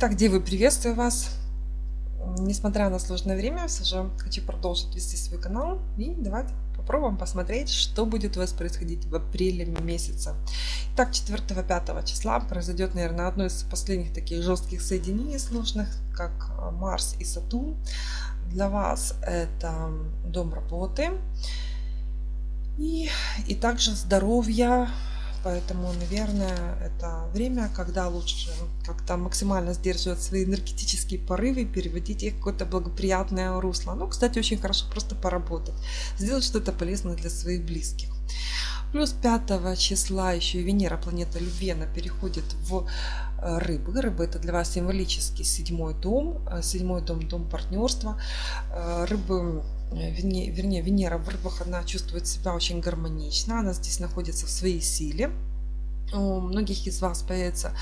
Итак, девы, приветствую вас. Несмотря на сложное время, все же хочу продолжить вести свой канал. И давайте попробуем посмотреть, что будет у вас происходить в апреле месяце. Итак, 4-5 числа произойдет, наверное, одно из последних таких жестких соединений сложных, как Марс и Сатурн. Для вас это дом работы. И, и также здоровье, Поэтому, наверное, это время, когда лучше как-то максимально сдерживать свои энергетические порывы и переводить их в какое-то благоприятное русло. Ну, кстати, очень хорошо просто поработать, сделать что-то полезное для своих близких. Плюс 5 числа еще и Венера, планета любви, переходит в э, рыбы. Рыбы это для вас символический седьмой дом. Э, седьмой дом, дом партнерства. Э, рыбы вернее, вернее, Венера в рыбах, она чувствует себя очень гармонично, она здесь находится в своей силе. У многих из вас появится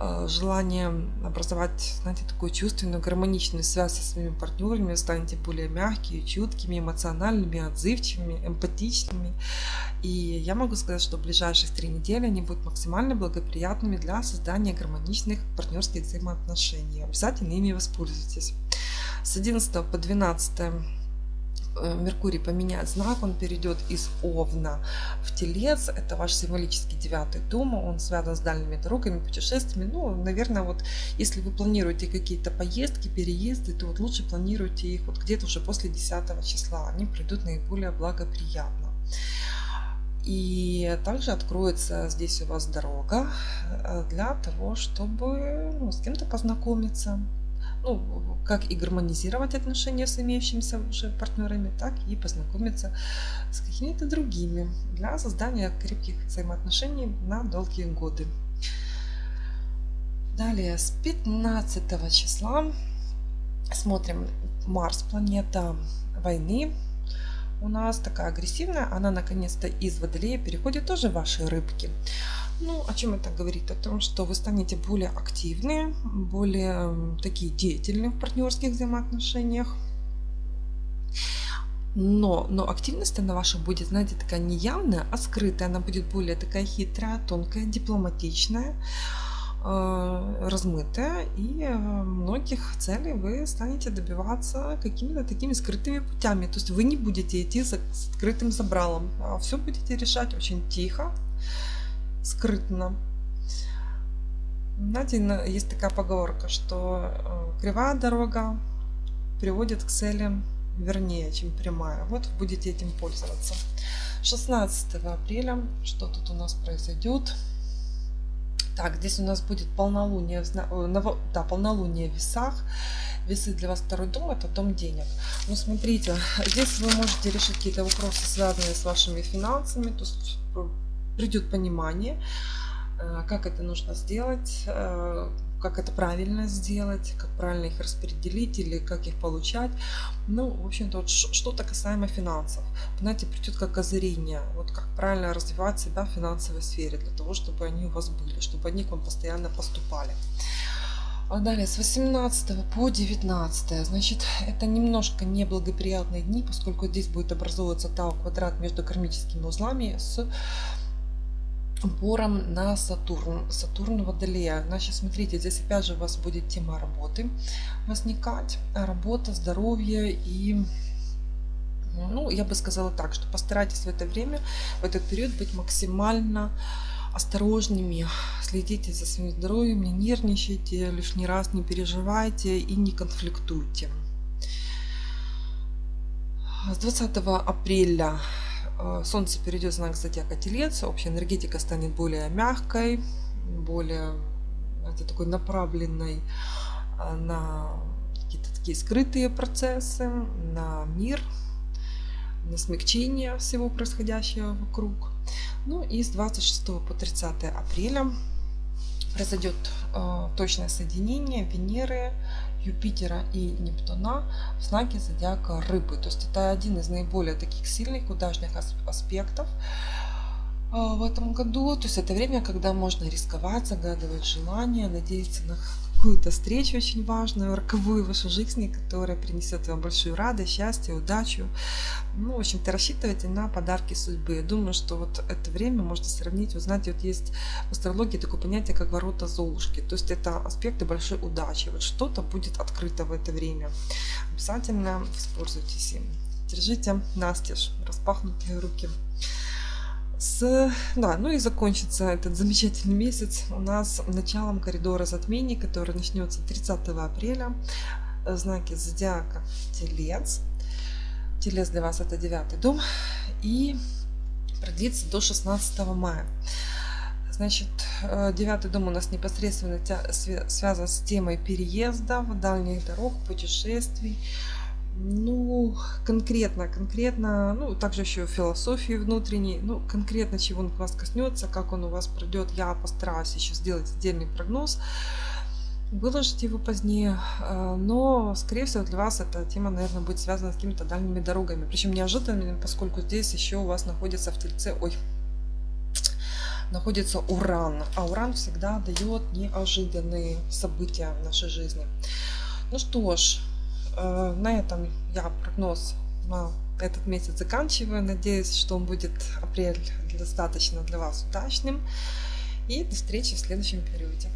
э, желание образовать, знаете, такую чувственную, гармоничную связь со своими партнерами, станете более мягкими, чуткими, эмоциональными, отзывчивыми, эмпатичными. И я могу сказать, что в ближайших три недели они будут максимально благоприятными для создания гармоничных партнерских взаимоотношений. Обязательно ими воспользуйтесь. С 11 по 12 Э, Меркурий поменяет знак, он перейдет из Овна в Телец. Это ваш символический девятый дом, он связан с дальними дорогами, путешествиями. Ну, наверное, вот если вы планируете какие-то поездки, переезды, то вот лучше планируйте их вот где-то уже после 10 числа. Они придут наиболее благоприятно. И также откроется здесь у вас дорога э, для того, чтобы ну, с кем-то познакомиться, ну, как и гармонизировать отношения с имеющимися уже партнерами, так и познакомиться с какими-то другими для создания крепких взаимоотношений на долгие годы. Далее, с 15 числа смотрим Марс, планета войны. У нас такая агрессивная, она наконец-то из Водолея переходит тоже в ваши рыбки. Ну, о чем это говорит? О том, что вы станете более активны, более такие деятельные в партнерских взаимоотношениях. Но, но активность она ваша будет, знаете, такая не явная, а скрытая. Она будет более такая хитрая, тонкая, дипломатичная, э, размытая. И э, многих целей вы станете добиваться какими-то такими скрытыми путями. То есть вы не будете идти за скрытым забралом, а все будете решать очень тихо, скрытно. Знаете, есть такая поговорка, что э, кривая дорога приводит к целям вернее, чем прямая. Вот будете этим пользоваться. 16 апреля, что тут у нас произойдет? Так, здесь у нас будет полнолуние, э, да, полнолуние в весах. Весы для вас второй дом, это дом денег. Ну, смотрите, здесь вы можете решить какие-то вопросы, связанные с вашими финансами. То есть придет понимание, э, как это нужно сделать, э, как это правильно сделать, как правильно их распределить или как их получать. Ну, в общем-то, вот что-то касаемо финансов. Знаете, придет как озарение, вот как правильно развивать себя в финансовой сфере, для того, чтобы они у вас были, чтобы они к вам постоянно поступали. А далее с 18 по 19, значит, это немножко неблагоприятные дни, поскольку здесь будет образовываться тау квадрат между кармическими узлами с упором на Сатурн, Сатурн Водолея. Значит, смотрите, здесь опять же у вас будет тема работы возникать. Работа, здоровье и ну, я бы сказала так, что постарайтесь в это время, в этот период быть максимально осторожными, следите за своим здоровьем, не нервничайте, лишний раз не переживайте и не конфликтуйте. С 20 апреля солнце перейдет в знак зодиака Телец, общая энергетика станет более мягкой, более это такой направленной э, на какие-то такие скрытые процессы, на мир, на смягчение всего происходящего вокруг. Ну и с 26 по 30 апреля произойдет э, точное соединение Венеры, Юпитера и Нептуна в знаке зодиака Рыбы. То есть это один из наиболее таких сильных удачных аспектов э, в этом году. То есть это время, когда можно рисковать, загадывать желания, надеяться на какую-то встречу очень важную, роковую в вашей жизни, которая принесет вам большую радость, счастье, удачу. Ну, в общем-то, рассчитывайте на подарки судьбы. Я думаю, что вот это время можно сравнить. Вы знаете, вот есть в астрологии такое понятие, как ворота Золушки. То есть это аспекты большой удачи. Вот что-то будет открыто в это время. Обязательно воспользуйтесь им. Держите настежь, распахнутые руки. С, да, ну и закончится этот замечательный месяц у нас началом коридора затмений, который начнется 30 апреля. Знаки зодиака Телец. Телец для вас это девятый дом. И продлится до 16 мая. Значит, э, девятый дом у нас непосредственно связан с темой переезда, дальних дорог, путешествий, ну, конкретно, конкретно, ну, также еще философии внутренней, ну, конкретно чего он вас коснется, как он у вас пройдет, я постараюсь еще сделать отдельный прогноз, выложить его позднее, э, но, скорее всего, для вас эта тема, наверное, будет связана с какими-то дальними дорогами, причем неожиданными, поскольку здесь еще у вас находится в Тельце, ой, находится Уран, а Уран всегда дает неожиданные события в нашей жизни. Ну что ж, на этом я прогноз на этот месяц заканчиваю. Надеюсь, что он будет апрель достаточно для вас удачным. И до встречи в следующем периоде.